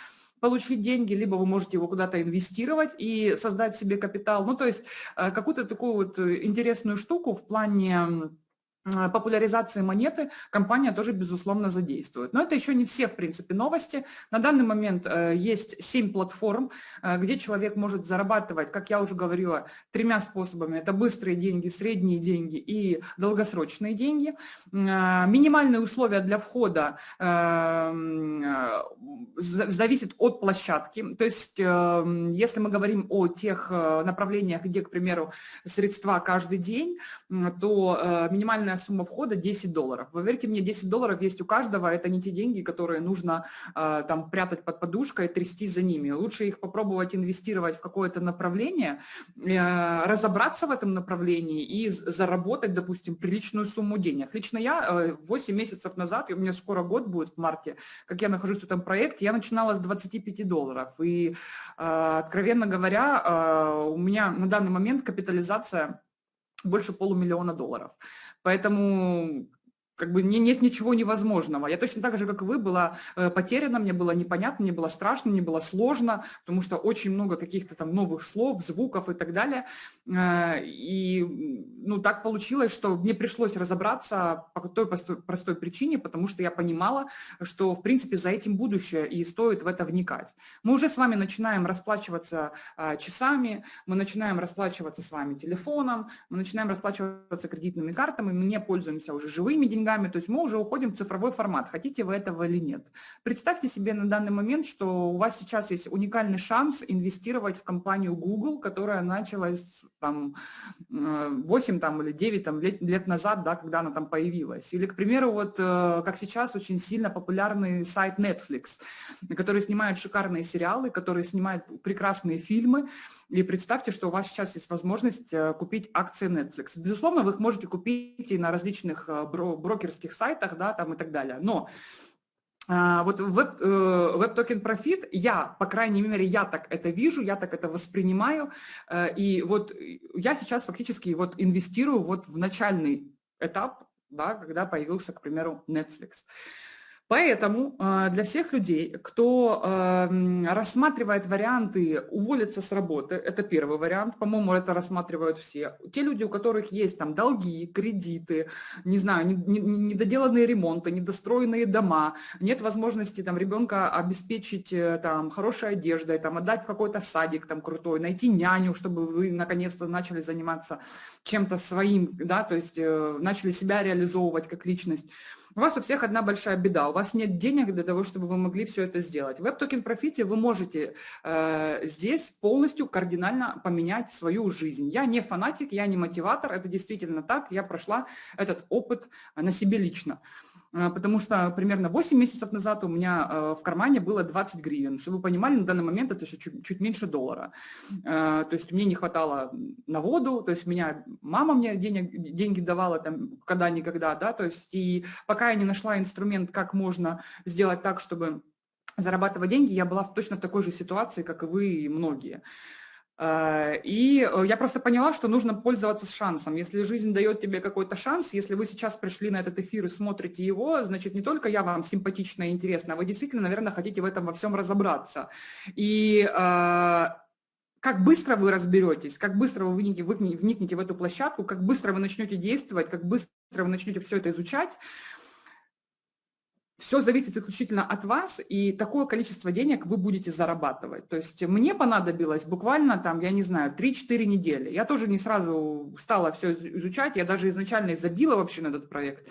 Speaker 1: получить деньги, либо вы можете его куда-то инвестировать и создать себе капитал. Ну, то есть э, какую-то такую вот э, интересную штуку в плане Э, популяризации монеты компания тоже, безусловно, задействует. Но это еще не все, в принципе, новости. На данный момент есть 7 платформ, где человек может зарабатывать, как я уже говорила, тремя способами. Это быстрые деньги, средние деньги и долгосрочные деньги. Минимальные условия для входа зависят от площадки. То есть, если мы говорим о тех направлениях, где, к примеру, средства каждый день, то минимальная минимальная сумма входа 10 долларов. Вы верите мне, 10 долларов есть у каждого, это не те деньги, которые нужно э, там прятать под подушкой, трясти за ними. Лучше их попробовать инвестировать в какое-то направление, э, разобраться в этом направлении и заработать, допустим, приличную сумму денег. Лично я э, 8 месяцев назад, и у меня скоро год будет в марте, как я нахожусь в этом проекте, я начинала с 25 долларов. И, э, откровенно говоря, э, у меня на данный момент капитализация больше полумиллиона долларов. Поэтому как бы нет ничего невозможного. Я точно так же, как и вы, была э, потеряна, мне было непонятно, мне было страшно, мне было сложно, потому что очень много каких-то там новых слов, звуков и так далее. Э, и ну, так получилось, что мне пришлось разобраться по той простой, причине, потому что я понимала, что, в принципе, за этим будущее, и стоит в это вникать. Мы уже с вами начинаем расплачиваться э, часами, мы начинаем расплачиваться с вами телефоном, мы начинаем расплачиваться кредитными картами, мы не пользуемся уже живыми деньгами, деньгами, то есть мы уже уходим в цифровой формат, хотите вы этого или нет. Представьте себе на данный момент, что у вас сейчас есть уникальный шанс инвестировать в компанию Google, которая началась там 8 там, или 9 там, лет, лет назад, да, когда она там появилась. Или, к примеру, вот э, как сейчас очень сильно популярный сайт Netflix, который снимает шикарные сериалы, который снимает прекрасные фильмы, и представьте, что у вас сейчас есть возможность э, купить акции Netflix. Безусловно, вы их можете купить и на различных э, брокерских сайтах, да, там и так далее. Но а, вот веб, э, WebToken Profit, я, по крайней мере, я так это вижу, я так это воспринимаю, и вот я сейчас фактически вот инвестирую вот в начальный этап, да, когда появился, к примеру, Netflix. Поэтому э, для всех людей, кто эм, рассматривает варианты уволиться с работы, это первый вариант, по-моему, это рассматривают все. Те люди, у которых есть там долги, кредиты, не знаю, недоделанные ремонты, недостроенные дома, нет возможности там ребенка обеспечить э, там хорошей одеждой, там отдать в какой-то садик там крутой, найти няню, чтобы вы наконец-то начали заниматься чем-то своим, да, то есть э, начали себя реализовывать как личность. У вас у всех одна большая беда, у вас нет денег для того, чтобы вы могли все это сделать. В WebToken Profit вы можете э, здесь полностью кардинально поменять свою жизнь. Я не фанатик, я не мотиватор, это действительно так, я прошла этот опыт на себе лично. А, потому что примерно 8 месяцев назад у меня э, в кармане было 20 гривен. Чтобы вы понимали, на данный момент это еще чуть, чуть меньше доллара. А, то есть мне не хватало на воду, то есть меня мама мне денег, деньги давала там когда-никогда, да, то есть и пока я не нашла инструмент, как можно сделать так, чтобы зарабатывать деньги, я была точно в такой же ситуации, как и вы и многие. Э, и э, я просто поняла, что нужно пользоваться шансом. Если жизнь дает тебе какой-то шанс, если вы сейчас пришли на этот эфир и смотрите его, значит, не только я вам симпатична и интересна, а вы действительно, наверное, хотите в этом во всем разобраться. И э, как быстро вы разберетесь, как быстро вы вникнете в эту площадку, как быстро вы начнете действовать, как быстро вы начнете все это изучать, все зависит исключительно от вас, и такое количество денег вы будете зарабатывать. То есть мне понадобилось буквально там, я не знаю, 3-4 недели. Я тоже не сразу стала все изучать, я даже изначально забила вообще на этот проект.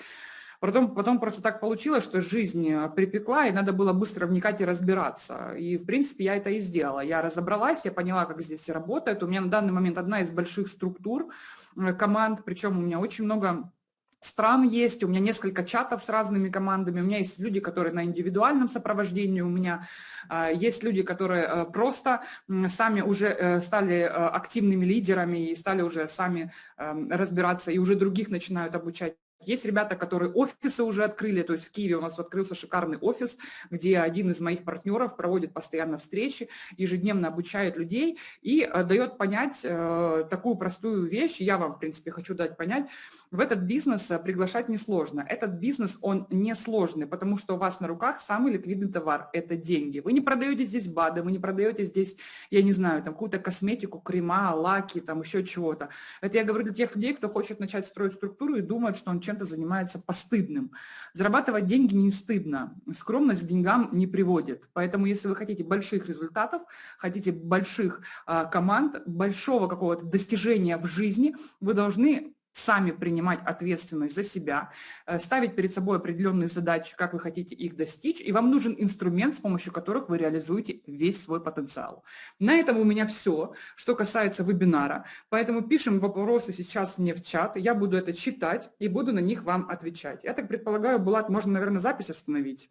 Speaker 1: Потом, потом просто так получилось, что жизнь припекла, и надо было быстро вникать и разбираться. И, в принципе, я это и сделала. Я разобралась, я поняла, как здесь работает. У меня на данный момент одна из больших структур э, команд, причем у меня очень много стран есть, у меня несколько чатов с разными командами, у меня есть люди, которые на индивидуальном сопровождении, у меня а, есть люди, которые э, просто сами уже э, стали э, активными лидерами и стали уже сами эм, разбираться, и уже других начинают обучать. Есть ребята, которые офисы уже открыли, то есть в Киеве у нас открылся шикарный офис, где один из моих партнеров проводит постоянно встречи, ежедневно обучает людей и дает понять такую простую вещь, я вам, в принципе, хочу дать понять, в этот бизнес э, приглашать несложно. Этот бизнес, он несложный, потому что у вас на руках самый ликвидный товар – это деньги. Вы не продаете здесь БАДы, вы не продаете здесь, я не знаю, там какую-то косметику, крема, лаки, там еще чего-то. Это я говорю для тех людей, кто хочет начать строить структуру и думает, что он чем-то занимается постыдным. Зарабатывать деньги не стыдно, скромность к деньгам не приводит. Поэтому если вы хотите больших результатов, хотите больших а, команд, большого какого-то достижения в жизни, вы должны сами принимать ответственность за себя, э, ставить перед собой определенные задачи, как вы хотите их достичь, и вам нужен инструмент, с помощью которых вы реализуете весь свой потенциал. На этом у меня все, что касается вебинара, поэтому пишем вопросы сейчас мне в чат, я буду это читать и буду на них вам отвечать. Я так предполагаю, Булат, можно, наверное, запись остановить.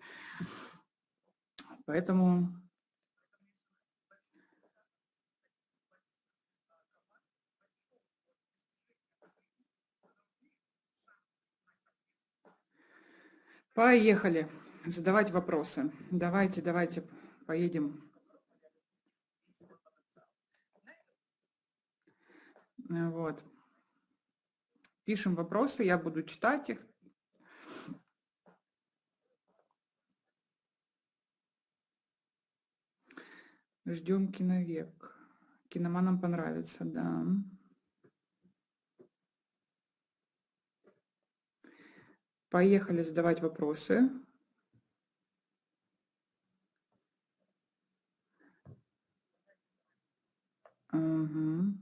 Speaker 1: Поэтому Поехали задавать вопросы. Давайте, давайте, поедем. Вот. Пишем вопросы, я буду читать их. Ждем киновек. Киноманам понравится, да. Поехали задавать вопросы. Угу.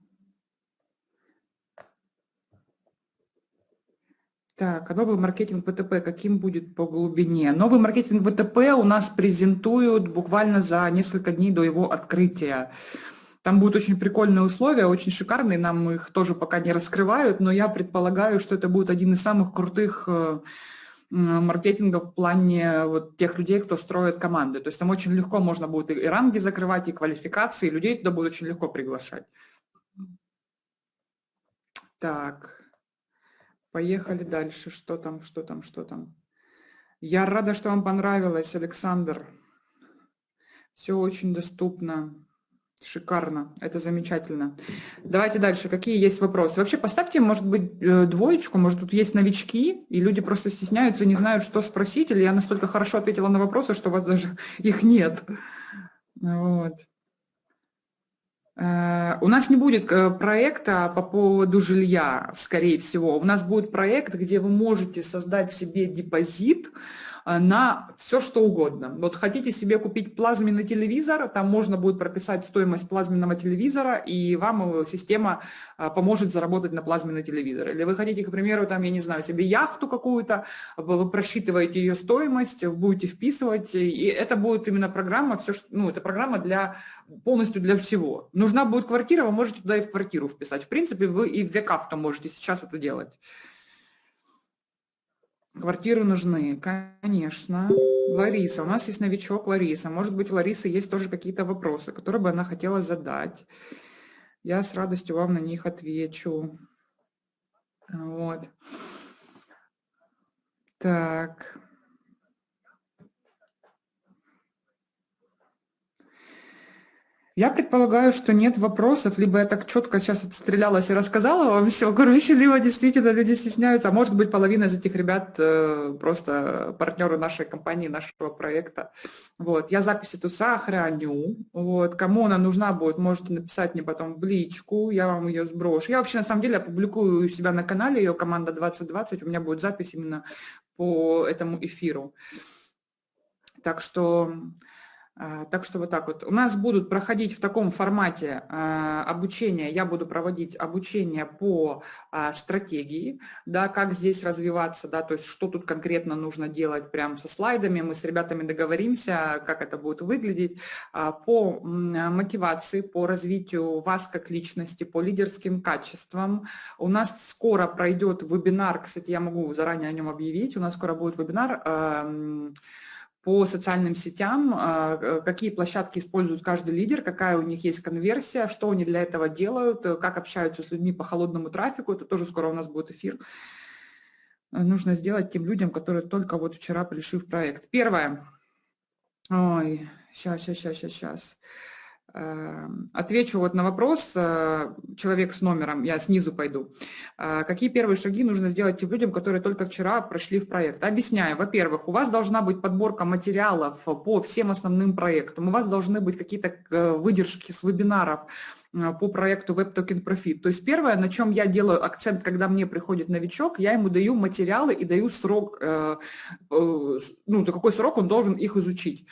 Speaker 1: Так, а новый маркетинг ВТП каким будет по глубине? Новый маркетинг ВТП у нас презентуют буквально за несколько дней до его открытия. Там будут очень прикольные условия, очень шикарные, нам их тоже пока не раскрывают, но я предполагаю, что это будет один из самых крутых э, маркетинга в плане вот тех людей, кто строит команды. То есть там очень легко можно будет и ранги закрывать, и квалификации, и людей туда будет очень легко приглашать. Так, поехали дальше. Что там, что там, что там? Я рада, что вам понравилось, Александр. Все очень доступно. Шикарно, это замечательно. Давайте дальше. Какие есть вопросы? Вообще поставьте, может быть, э, двоечку, может, тут есть новички, и люди просто стесняются, не знают, что спросить, или я настолько хорошо ответила на вопросы, что у вас даже их нет. Вот. Э, у нас не будет э, проекта по поводу жилья, скорее всего. У нас будет проект, где вы можете создать себе депозит, Э, на все, что угодно. Вот хотите себе купить плазменный телевизор, там можно будет прописать стоимость плазменного телевизора, и вам система э, поможет заработать на плазменный телевизор. Или вы хотите, к примеру, там, я не знаю, себе яхту какую-то, вы просчитываете ее стоимость, будете вписывать, и это будет именно программа, все, ну, это программа для полностью для всего. Нужна будет квартира, вы можете туда и в квартиру вписать. В принципе, вы и в векав можете сейчас это делать. Квартиры нужны, конечно. Лариса, у нас есть новичок Лариса. Может быть, у Ларисы есть тоже какие-то вопросы, которые бы она хотела задать. Я с радостью вам на них отвечу. Вот. Так. Я предполагаю, что нет вопросов, либо я так четко сейчас отстрелялась и рассказала вам все, короче, либо действительно люди стесняются, а может быть половина из этих ребят э, просто партнеры нашей компании, нашего проекта. Вот. Я запись эту сохраню, вот. кому она нужна будет, можете написать мне потом в личку, я вам ее сброшу. Я вообще на самом деле опубликую у себя на канале, ее команда 2020, у меня будет запись именно по этому эфиру. Так что так что вот так вот. У нас будут проходить в таком формате а, обучения, я буду проводить обучение по а, стратегии, да, как здесь развиваться, да, то есть что тут конкретно нужно делать прямо со слайдами, мы с ребятами договоримся, как это будет выглядеть, по мотивации, по развитию вас как личности, по лидерским качествам. У нас скоро пройдет вебинар, кстати, я могу заранее о нем объявить, у нас скоро будет вебинар, по социальным сетям, а, э, какие площадки использует каждый лидер, какая у них есть конверсия, что они для этого делают, э, как общаются с людьми по холодному трафику. Это тоже скоро у нас будет эфир. Э, нужно сделать тем людям, которые только вот вчера пришли в проект. Первое. Ой, сейчас, сейчас, сейчас, сейчас, отвечу вот на вопрос, э, человек с номером, я снизу пойду. Э, какие первые шаги нужно сделать тем людям, которые только вчера прошли в проект? Объясняю. Во-первых, у вас должна быть подборка материалов по всем основным проектам. У вас должны быть какие-то э, выдержки с вебинаров по проекту Web Token Profit. То есть первое, на чем я делаю акцент, когда мне приходит новичок, я ему даю материалы и даю срок, ну, за какой срок он должен их изучить.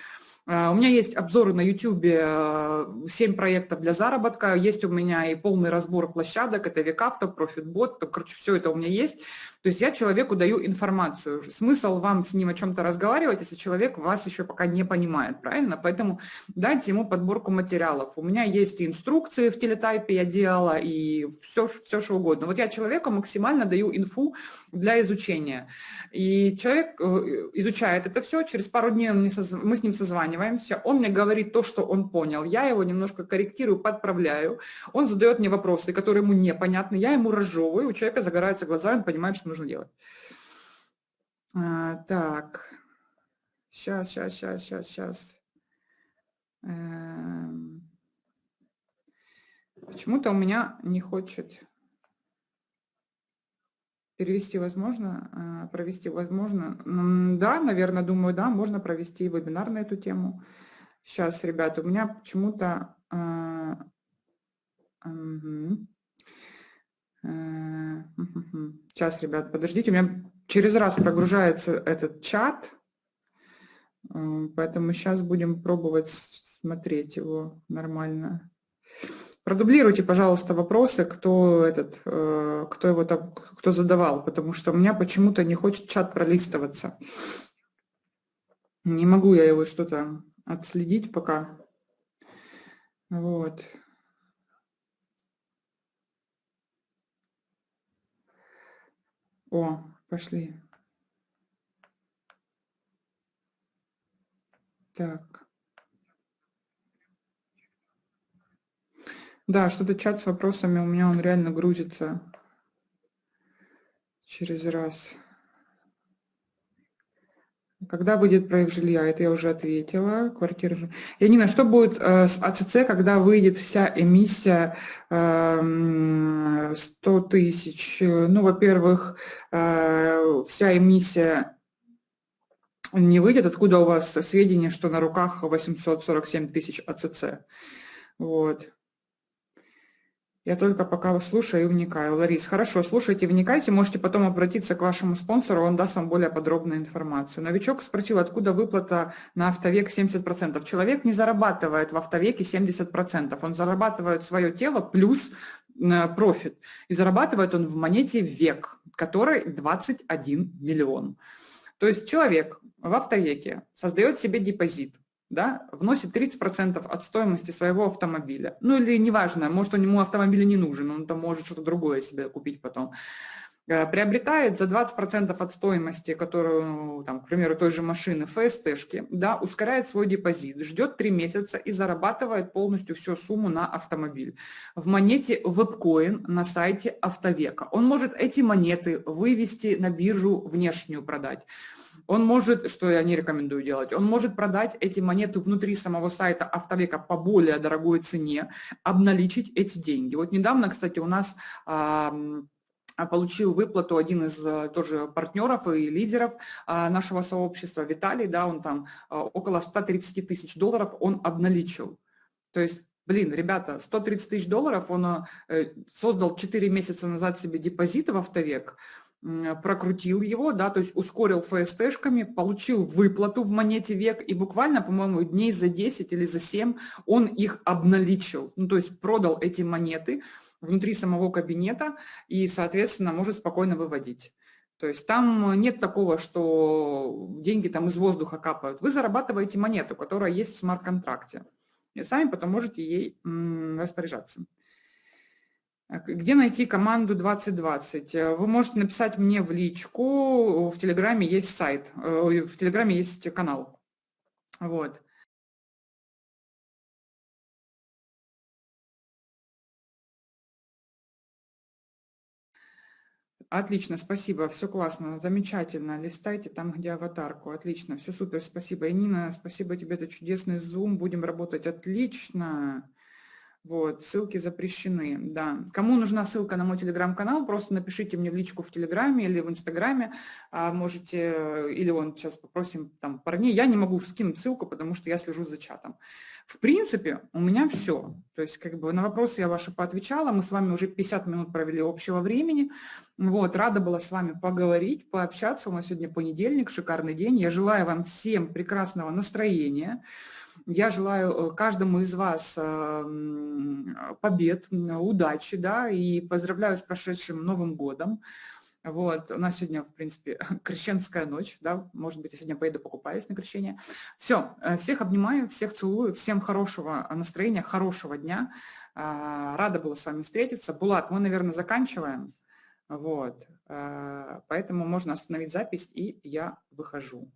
Speaker 1: А, у меня есть обзоры на YouTube, 7 э, проектов для заработка, есть у меня и полный разбор площадок, это Векавто, Профитбот, короче, все это у меня есть. То есть я человеку даю информацию. Смысл вам с ним о чем-то разговаривать, если человек вас еще пока не понимает, правильно? Поэтому дайте ему подборку материалов. У меня есть и инструкции в телетайпе, я делала, и все, все что угодно. Вот я человеку максимально даю инфу для изучения. И человек э, изучает это все, через пару дней мы с ним созваниваемся, он мне говорит то, что он понял, я его немножко корректирую, подправляю, он задает мне вопросы, которые ему непонятны, я ему разжевываю, у человека загораются глаза, он понимает, что нужно делать. А, так, сейчас, сейчас, сейчас, сейчас, сейчас. Эм. Почему-то у меня не хочет перевести возможно, а, провести возможно. Да, наверное, думаю, да, можно провести вебинар на эту тему. Сейчас, ребята, у меня почему-то... Угу. Сейчас, ребят, подождите, у меня через раз прогружается этот чат, э, поэтому сейчас будем пробовать смотреть его нормально. Продублируйте, пожалуйста, вопросы, кто, этот, э, кто его там, кто задавал, потому что у меня почему-то не хочет чат пролистываться. Не могу я его что-то отследить пока. Вот. О, пошли. Так. Да, что-то чат с вопросами у меня он реально грузится через раз. Когда выйдет проект жилья? Это я уже ответила. Квартира. Янина, что будет э, с АЦЦ, когда выйдет вся эмиссия э, 100 тысяч? Ну, во-первых, э, вся эмиссия не выйдет. Откуда у вас сведения, что на руках 847 тысяч АЦЦ? Вот. Я только пока слушаю и вникаю. Ларис, хорошо, слушайте, вникайте, можете потом обратиться к вашему спонсору, он даст вам более подробную информацию. Новичок спросил, откуда выплата на автовек 70%. Человек не зарабатывает в автовеке 70%, он зарабатывает свое тело плюс э, профит. И зарабатывает он в монете век, которой 21 миллион. То есть человек в автовеке создает себе депозит, да, вносит 30% от стоимости своего автомобиля. Ну или неважно, может, у него автомобиль не нужен, он там может что-то другое себе купить потом. Э, приобретает за 20% от стоимости, которую, там, к примеру, той же машины ФСТшки, да, ускоряет свой депозит, ждет 3 месяца и зарабатывает полностью всю сумму на автомобиль. В монете WebCoin на сайте Автовека. Он может эти монеты вывести на биржу внешнюю продать. Он может, что я не рекомендую делать, он может продать эти монеты внутри самого сайта Автовека по более дорогой цене, обналичить эти деньги. Вот недавно, кстати, у нас получил выплату один из э, тоже партнеров и лидеров а, нашего сообщества, Виталий, да, он там а, около 130 тысяч долларов он обналичил. То есть Блин, ребята, 130 тысяч долларов он э, создал 4 месяца назад себе депозит в Автовек, прокрутил его, да, то есть ускорил ФСТшками, получил выплату в монете век и буквально, по-моему, дней за 10 или за 7 он их обналичил, ну, то есть продал эти монеты внутри самого кабинета и, соответственно, может спокойно выводить. То есть там нет такого, что деньги там из воздуха капают. Вы зарабатываете монету, которая есть в смарт-контракте. И сами потом можете ей распоряжаться. Где найти команду 2020? Э, вы можете написать мне в личку, в Телеграме есть сайт, э, в Телеграме есть канал. Вот. Отлично, спасибо, все классно, замечательно. Листайте там, где аватарку. Отлично, все супер, спасибо. И Нина, спасибо тебе, это чудесный зум, будем работать отлично. Вот, ссылки запрещены, да. Кому нужна ссылка на мой телеграм-канал, просто напишите мне в личку в телеграме или в инстаграме, а можете, или он сейчас попросим там парней, я не могу скинуть ссылку, потому что я слежу за чатом. В принципе, у меня все. То есть, как бы на вопросы я ваши поотвечала, мы с вами уже 50 минут провели общего времени. Вот, рада была с вами поговорить, пообщаться. У нас сегодня понедельник, шикарный день. Я желаю вам всем прекрасного настроения. Я желаю каждому из вас побед, удачи, да, и поздравляю с прошедшим Новым годом. Вот, у нас сегодня, в принципе, крещенская ночь, да, может быть, я сегодня поеду покупаюсь на крещение. Все, э, всех обнимаю, всех целую, всем хорошего настроения, хорошего дня. А, рада была с вами встретиться. Булат, мы, наверное, заканчиваем. Вот, э, поэтому можно остановить запись, и я выхожу.